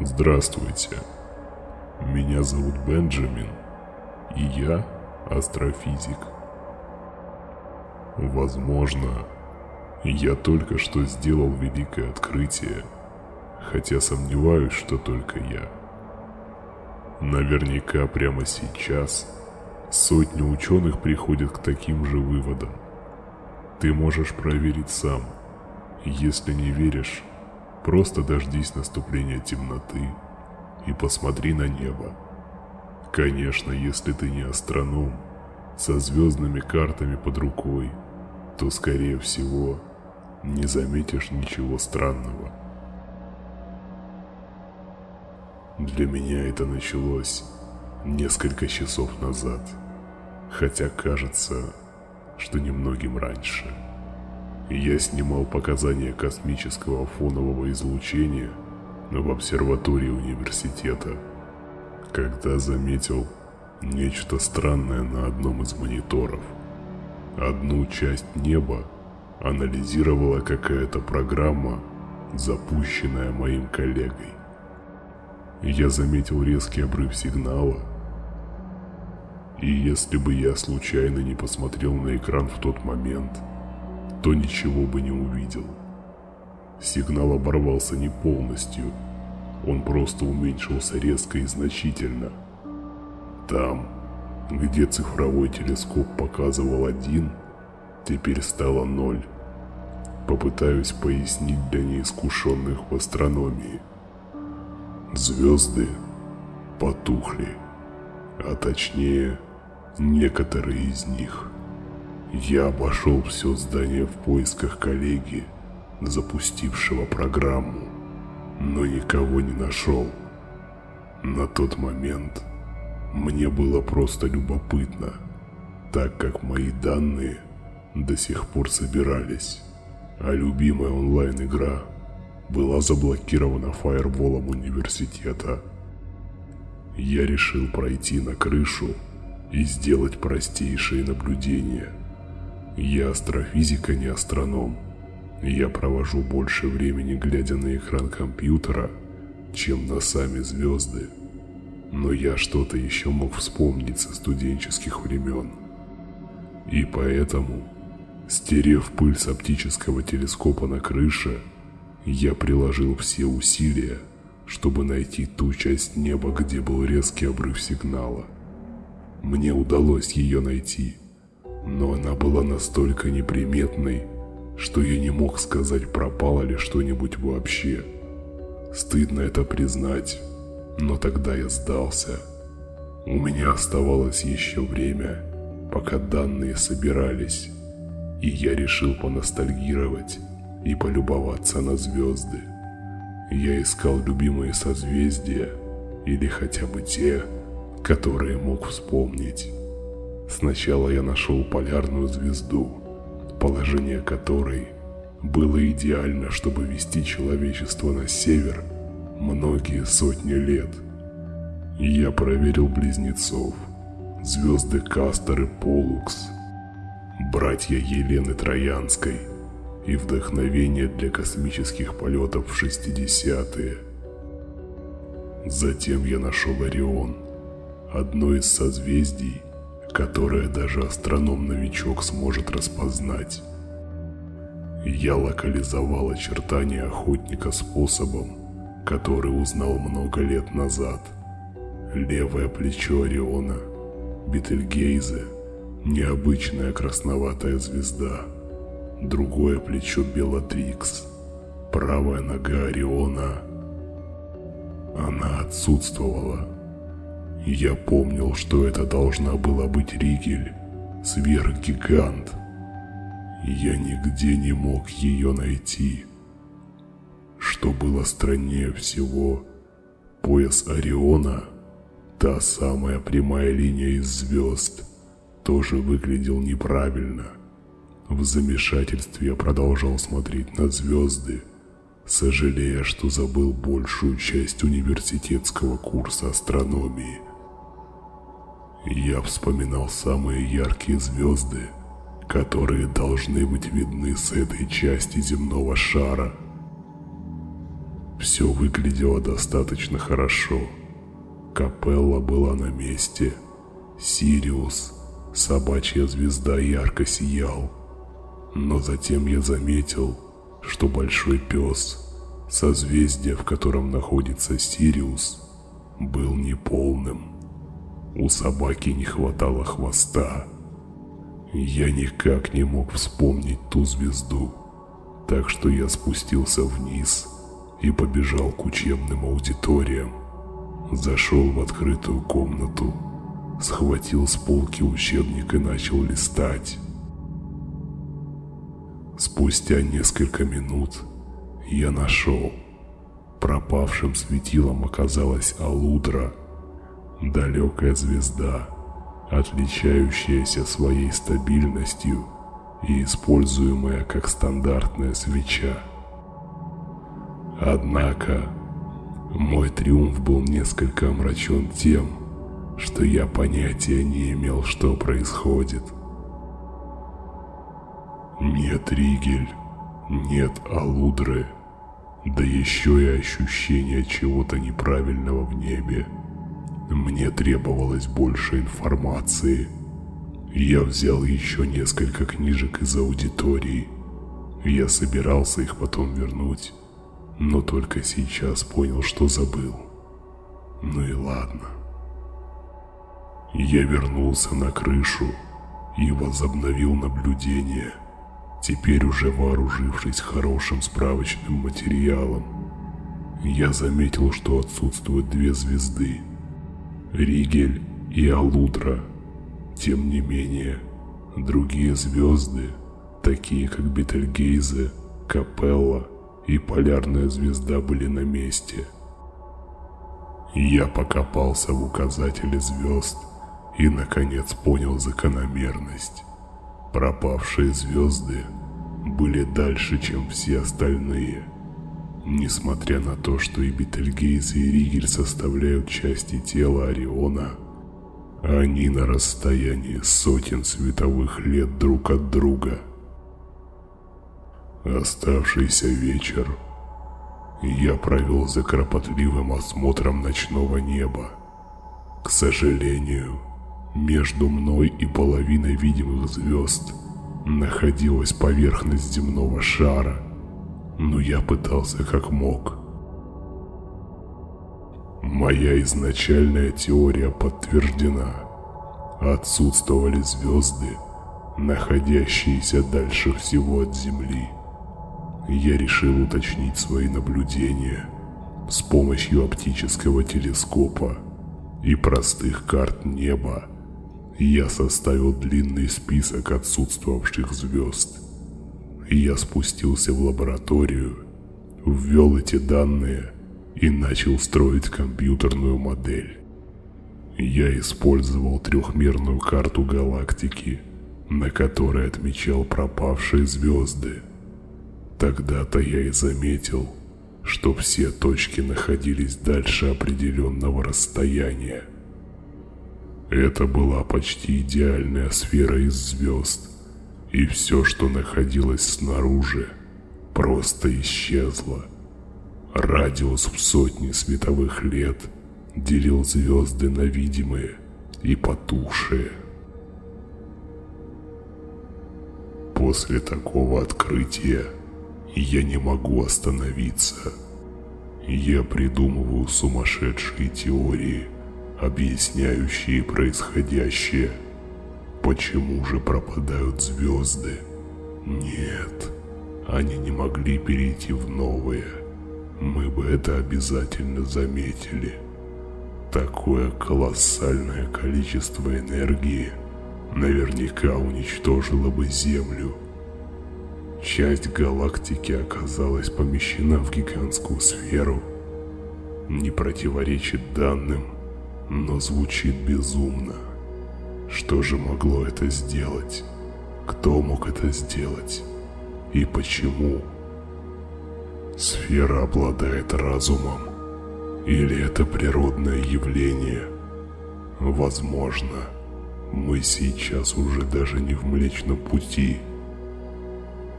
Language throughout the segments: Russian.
Здравствуйте. Меня зовут Бенджамин, и я астрофизик. Возможно, я только что сделал великое открытие, хотя сомневаюсь, что только я. Наверняка прямо сейчас сотни ученых приходят к таким же выводам. Ты можешь проверить сам. Если не веришь, Просто дождись наступления темноты и посмотри на небо. Конечно, если ты не астроном, со звездными картами под рукой, то, скорее всего, не заметишь ничего странного. Для меня это началось несколько часов назад, хотя кажется, что немногим раньше. Я снимал показания космического фонового излучения в обсерватории университета, когда заметил нечто странное на одном из мониторов. Одну часть неба анализировала какая-то программа, запущенная моим коллегой. Я заметил резкий обрыв сигнала, и если бы я случайно не посмотрел на экран в тот момент – то ничего бы не увидел. Сигнал оборвался не полностью, он просто уменьшился резко и значительно. Там, где цифровой телескоп показывал один, теперь стало ноль. Попытаюсь пояснить для неискушенных в астрономии. Звезды потухли, а точнее, некоторые из них – я обошел все здание в поисках коллеги, запустившего программу, но никого не нашел. На тот момент мне было просто любопытно, так как мои данные до сих пор собирались, а любимая онлайн-игра была заблокирована фаерволом университета. Я решил пройти на крышу и сделать простейшие наблюдения – я астрофизик, а не астроном. Я провожу больше времени, глядя на экран компьютера, чем на сами звезды. Но я что-то еще мог вспомнить со студенческих времен. И поэтому, стерев пыль с оптического телескопа на крыше, я приложил все усилия, чтобы найти ту часть неба, где был резкий обрыв сигнала. Мне удалось ее найти – но она была настолько неприметной, что я не мог сказать, пропало ли что-нибудь вообще. Стыдно это признать, но тогда я сдался. У меня оставалось еще время, пока данные собирались, и я решил поностальгировать и полюбоваться на звезды. Я искал любимые созвездия или хотя бы те, которые мог вспомнить. Сначала я нашел полярную звезду, положение которой было идеально, чтобы вести человечество на север многие сотни лет. Я проверил близнецов, звезды Кастер и Полукс, братья Елены Троянской и вдохновение для космических полетов в 60-е. Затем я нашел Орион, одно из созвездий, которое даже астроном-новичок сможет распознать. Я локализовал очертания охотника способом, который узнал много лет назад. Левое плечо Ориона, Бетельгейзе, необычная красноватая звезда. Другое плечо Белатрикс, правая нога Ориона. Она отсутствовала я помнил, что это должна была быть Ригель, сверхгигант. Я нигде не мог ее найти. Что было страннее всего, пояс Ориона, та самая прямая линия из звезд, тоже выглядел неправильно. В замешательстве я продолжал смотреть на звезды, сожалея, что забыл большую часть университетского курса астрономии. Я вспоминал самые яркие звезды, которые должны быть видны с этой части земного шара. Все выглядело достаточно хорошо. Капелла была на месте. Сириус, собачья звезда, ярко сиял. Но затем я заметил, что большой пес, созвездие, в котором находится Сириус, был неполным. У собаки не хватало хвоста. Я никак не мог вспомнить ту звезду, так что я спустился вниз и побежал к учебным аудиториям. Зашел в открытую комнату, схватил с полки учебник и начал листать. Спустя несколько минут я нашел. Пропавшим светилом оказалась Алудра, далекая звезда, отличающаяся своей стабильностью и используемая как стандартная свеча. Однако, мой триумф был несколько омрачен тем, что я понятия не имел, что происходит. Нет Ригель, нет Алудры, да еще и ощущение чего-то неправильного в небе. Мне требовалось больше информации. Я взял еще несколько книжек из аудитории. Я собирался их потом вернуть, но только сейчас понял, что забыл. Ну и ладно. Я вернулся на крышу и возобновил наблюдение – Теперь уже вооружившись хорошим справочным материалом, я заметил, что отсутствуют две звезды – Ригель и Алудра. Тем не менее, другие звезды, такие как Бетельгейзе, Капелла и Полярная звезда были на месте. Я покопался в указателе звезд и наконец понял закономерность. Пропавшие звезды были дальше, чем все остальные. Несмотря на то, что и Бетельгейз и Ригель составляют части тела Ориона, они на расстоянии сотен световых лет друг от друга. Оставшийся вечер я провел за кропотливым осмотром ночного неба. К сожалению, между мной и половиной видимых звезд находилась поверхность земного шара, но я пытался как мог. Моя изначальная теория подтверждена. Отсутствовали звезды, находящиеся дальше всего от Земли. Я решил уточнить свои наблюдения с помощью оптического телескопа и простых карт неба я составил длинный список отсутствовавших звезд. Я спустился в лабораторию, ввел эти данные и начал строить компьютерную модель. Я использовал трехмерную карту галактики, на которой отмечал пропавшие звезды. Тогда-то я и заметил, что все точки находились дальше определенного расстояния. Это была почти идеальная сфера из звезд, и все, что находилось снаружи, просто исчезло. Радиус в сотни световых лет делил звезды на видимые и потухшие. После такого открытия я не могу остановиться. Я придумываю сумасшедшие теории – объясняющие происходящее. Почему же пропадают звезды? Нет, они не могли перейти в новые. Мы бы это обязательно заметили. Такое колоссальное количество энергии наверняка уничтожило бы Землю. Часть галактики оказалась помещена в гигантскую сферу. Не противоречит данным, но звучит безумно. Что же могло это сделать? Кто мог это сделать? И почему? Сфера обладает разумом? Или это природное явление? Возможно, мы сейчас уже даже не в Млечном Пути.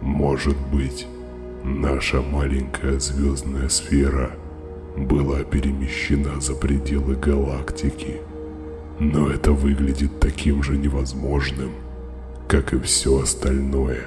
Может быть, наша маленькая звездная сфера была перемещена за пределы галактики. Но это выглядит таким же невозможным, как и все остальное.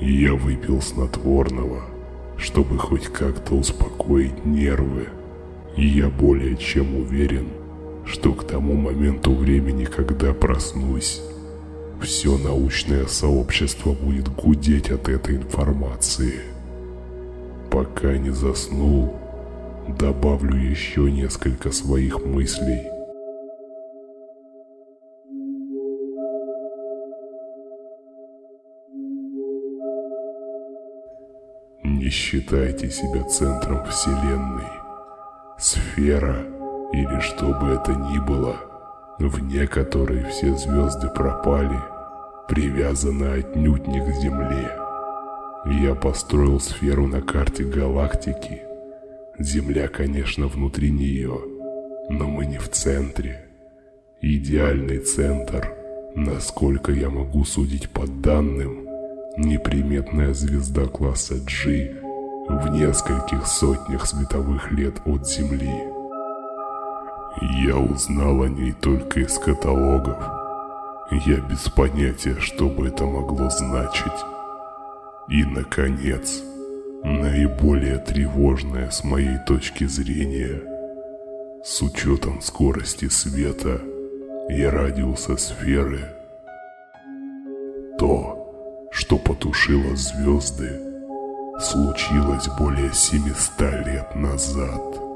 Я выпил снотворного, чтобы хоть как-то успокоить нервы. Я более чем уверен, что к тому моменту времени, когда проснусь, все научное сообщество будет гудеть от этой информации. Пока не заснул, добавлю еще несколько своих мыслей. Не считайте себя центром Вселенной. Сфера, или что бы это ни было, вне которой все звезды пропали, привязана отнюдь не к Земле. Я построил сферу на карте галактики. Земля, конечно, внутри нее, но мы не в центре. Идеальный центр, насколько я могу судить по данным, неприметная звезда класса G в нескольких сотнях световых лет от Земли. Я узнал о ней только из каталогов. Я без понятия, что бы это могло значить. И, наконец, наиболее тревожное с моей точки зрения, с учетом скорости света и радиуса сферы, то, что потушило звезды, случилось более 700 лет назад.